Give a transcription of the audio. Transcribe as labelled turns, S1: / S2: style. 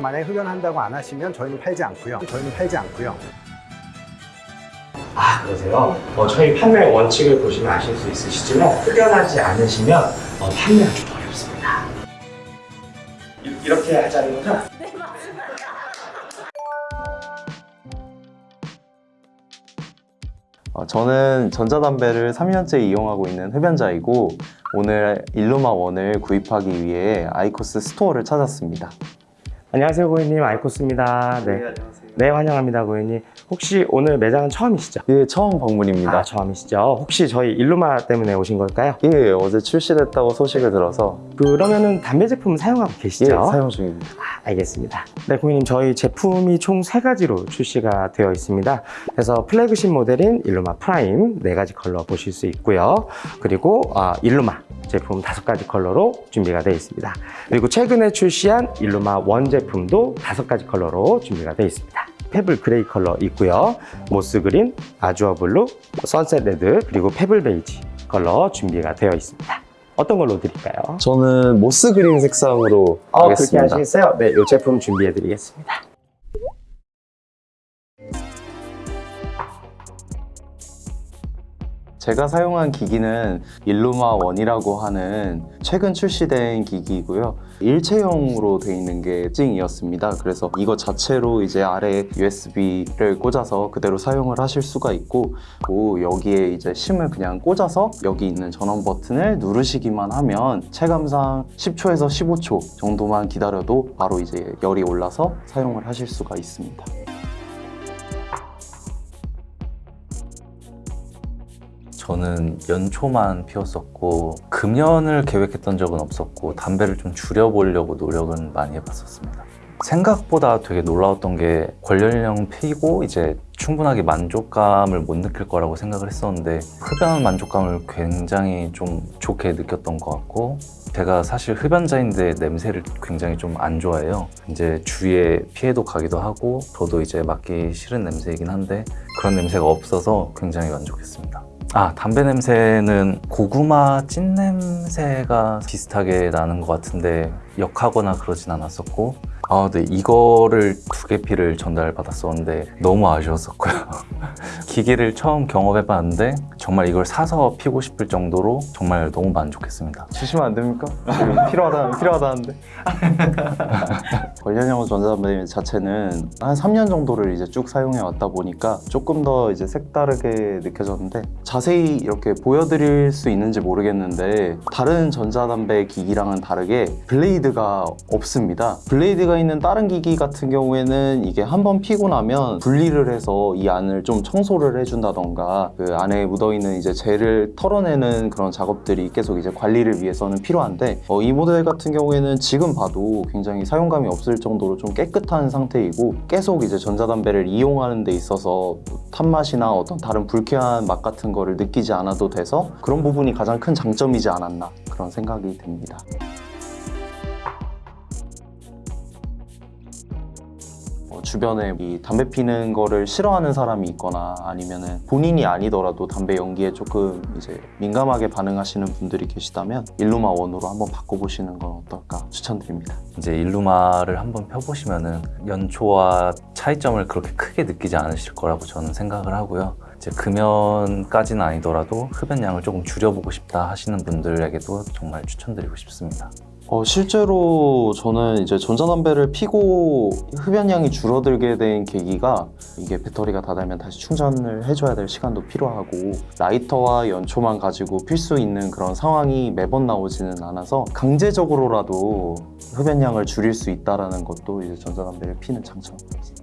S1: 그래서 만약에 흡연한다고 안 하시면 저희는 팔지 않고요. 저희는 팔지 않고요.
S2: 아 그러세요? 어, 저희 판매 원칙을 보시면 아실 수 있으시지만 흡연하지 않으시면 어, 판매가 좀 어렵습니다. 이- 이렇게 하자는 거죠?
S3: 어, 저는 전자담배를 3년째 이용하고 있는 흡연자이고 오늘 ILUMA ONE을 구입하기 위해 IQOS store를 찾았습니다.
S2: 안녕하세요 고객님 IQOS입니다. 네. 네 환영합니다 고객님. 혹시 오늘 매장은 처음이시죠?
S3: 예, 처음 방문입니다.
S2: 아 처음이시죠? 혹시 저희 ILUMA 때문에 오신 걸까요?
S3: 예, 어제 출시됐다고 소식을 들어서
S2: 그러면은 담배 제품 사용하고
S3: 예,
S2: 계시죠?
S3: 사용 중입니다.
S2: 알겠습니다. 네, 고객님 저희 제품이 총 세 가지로 출시가 되어 있습니다. 그래서 플래그십 모델인 ILUMA PRIME 네 가지 컬러 보실 수 있고요. 그리고 아, ILUMA 제품 다섯 가지 컬러로 준비가 되어 있습니다. 그리고 최근에 출시한 ILUMA ONE 제품도 다섯 가지 컬러로 준비가 되어 있습니다. Pebble Grey 컬러 있고요. Moss Green, Azure Blue, Sunset Red, 그리고 Pebble Beige 컬러 준비가 되어 있습니다. 어떤 걸로 드릴까요?
S3: 저는 Moss Green 색상으로
S2: 어, 그렇게
S3: 하겠습니다.
S2: 하시겠어요? 네, 이 제품 준비해 드리겠습니다.
S3: 제가 사용한 기기는 일루마 원이라고 하는 최근 출시된 기기이고요. 일체형으로 되어 있는 게 찡이었습니다. 그래서 이거 자체로 이제 아래 USB를 꽂아서 그대로 사용을 하실 수가 있고 또 여기에 이제 심을 그냥 꽂아서 여기 있는 전원 버튼을 누르시기만 하면 체감상 10초에서 15초 정도만 기다려도 바로 이제 열이 올라서 사용을 하실 수가 있습니다.
S4: 저는 연초만 피웠었고 금연을 계획했던 적은 없었고 담배를 좀 줄여보려고 노력은 많이 해봤었습니다. 생각보다 되게 놀라웠던 게 관련령 피고 이제 충분하게 만족감을 못 느낄 거라고 생각을 했었는데 흡연 만족감을 굉장히 좀 좋게 느꼈던 것 같고 제가 사실 흡연자인데 냄새를 굉장히 좀 안 좋아해요. 이제 주위에 피해도 가기도 하고 저도 이제 맡기 싫은 냄새이긴 한데 그런 냄새가 없어서 굉장히 만족했습니다. 아, 담배 냄새는 고구마 찐 냄새가 비슷하게 나는 것 같은데 역하거나 그러진 않았었고 아, 네, 이거를 두 개 피를 전달받았었는데 너무 아쉬웠었고요. 기계를 처음 경험해봤는데 정말 이걸 사서 피고 싶을 정도로 정말 너무 만족했습니다.
S3: 주시면 안 됩니까? 필요하다, 필요하다는데. 관련형 전자담배 자체는 한 3년 정도를 이제 쭉 사용해 왔다 보니까 조금 더 이제 색다르게 느껴졌는데 자세히 이렇게 보여드릴 수 있는지 모르겠는데 다른 전자담배 기기랑은 다르게 블레이드가 없습니다. 블레이드가 있는 다른 기기 같은 경우에는 이게 한 번 피고 나면 분리를 해서 이 안을 좀 청소를 해준다던가 그 안에 묻어있는 이제 젤을 털어내는 그런 작업들이 계속 이제 관리를 위해서는 필요한데 어, 이 모델 같은 경우에는 지금 봐도 굉장히 사용감이 없을 정도로 좀 깨끗한 상태이고 계속 이제 전자담배를 이용하는 데 있어서 탄맛이나 어떤 다른 불쾌한 맛 같은 거를 느끼지 않아도 돼서 그런 부분이 가장 큰 장점이지 않았나 그런 생각이 듭니다. 주변에 이 담배 피는 거를 싫어하는 사람이 있거나 아니면은 본인이 아니더라도 담배 연기에 조금 이제 민감하게 반응하시는 분들이 계시다면 일루마 원으로 한번 바꿔보시는 건 어떨까 추천드립니다.
S4: 이제 일루마를 한번 펴보시면 은 연초와 차이점을 그렇게 크게 느끼지 않으실 거라고 저는 생각을 하고요. 이제 금연까지는 아니더라도 흡연량을 조금 줄여보고 싶다 하시는 분들에게도 정말 추천드리고 싶습니다.
S3: 어, 실제로 저는 이제 전자담배를 피고 흡연량이 줄어들게 된 계기가 이게 배터리가 다 달면 다시 충전을 해줘야 될 시간도 필요하고 라이터와 연초만 가지고 필 수 있는 그런 상황이 매번 나오지는 않아서 강제적으로라도 흡연량을 줄일 수 있다는 것도 이제 전자담배를 피는 장점입니다.